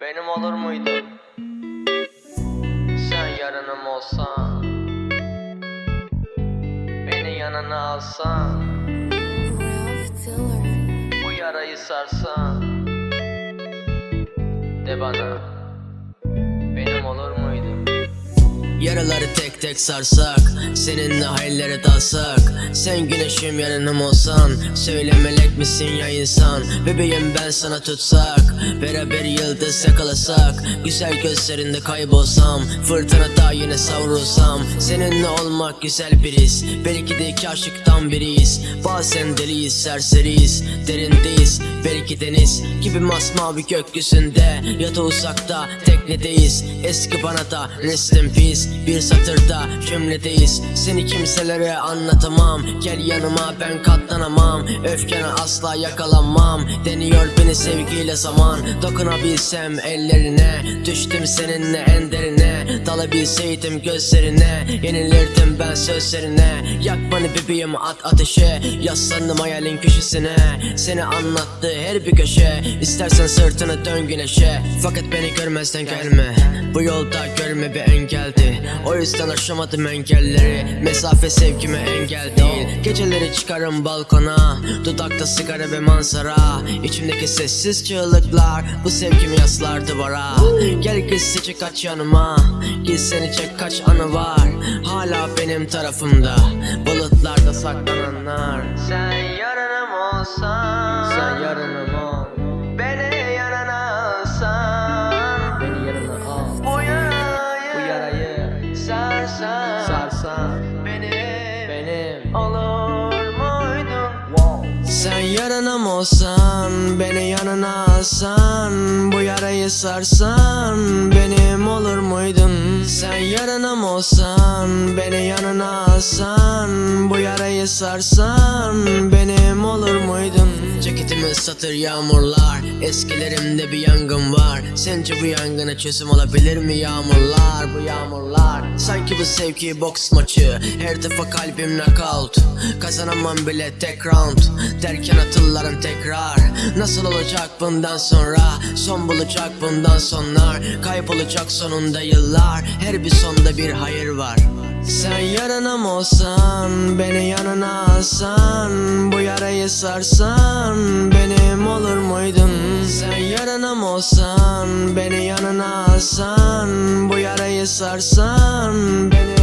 Benim olur muydun? Sen yarınım olsan. Beni yanına alsan. Bu yarayı sarsan. De bana Yaraları tek tek sarsak Seninle hayallere dalsak. Sen güneşim yanım olsan Söyle melek misin ya insan? Bebeğim ben sana tutsak Beraber yıldız yakalasak. Güzel gözlerinde kaybolsam Fırtınada yine savrulsam. Seninle olmak güzel bir his Belki de iki aşıktan biriyiz. Bazen deliyiz serseriyiz Derindeyiz. Belki deniz Gibi masmavi gökyüzünde Ya da uzakta teknedeyiz. Eski bana da rest peace Bir satırda cümledeyiz. Seni kimselere anlatamam. Gel yanıma ben katlanamam. Öfkene asla yakalanmam. Deniyor beni sevgiyle zaman. Dokunabilsem ellerine. Düştüm seninle en derine Dalabilseydim gözlerine Yenilirdim ben sözlerine. Yak beni bebeğim at ateşe Yaslandım hayalin köşesine. Seni anlattı her bir köşe İstersen sırtını dön güneşe. Fakat beni görmezden gelme Bu yolda görme bir engeldi O yüzden aşamadım engelleri Mesafe sevgime engel değil. Geceleri çıkarım balkona Dudakta sigara ve manzara. İçimdeki sessiz çığlıklar Bu sevgimi yaslar duvara. Gel gizlice kaç yanıma Gizseni çek kaç anı var? Hala benim tarafımda. Bulutlarda saklananlar. Sen yarınım olsan Sen yarınım ol. Beni yanına alsan. Beni yanına al. Bu yarayı, Bu yarayı sarsan Sarsan. Benim Benim. Olur muydun Sen yarınım olsan Beni yanına alsan Bu yarayı sarsan Benim olur muydun Sen yarınım olsan Beni yanına alsan Bu yarayı sarsan Benim olur muydun Ceketimi ıslatır yağmurlar. Eskilerimde bir yangın var. Sence bu yangına çözüm olabilir mi yağmurlar? Bu yağmurlar. Sanki bu sevgi boks maçı. Her defa kalbim knockout. Kazanamam bile tek round. Derken atıllarım tekrar. Nasıl olacak bundan sonra? Son bulacak bundan sonlar Kaybolacak sonunda yıllar. Her bir sonda bir hayır var sen yarınım olsan, beni yanına alsan Bu yarayı sarsan, benim olur muydun? Sen yarınım olsan, beni yanına alsan Bu yarayı sarsan, benim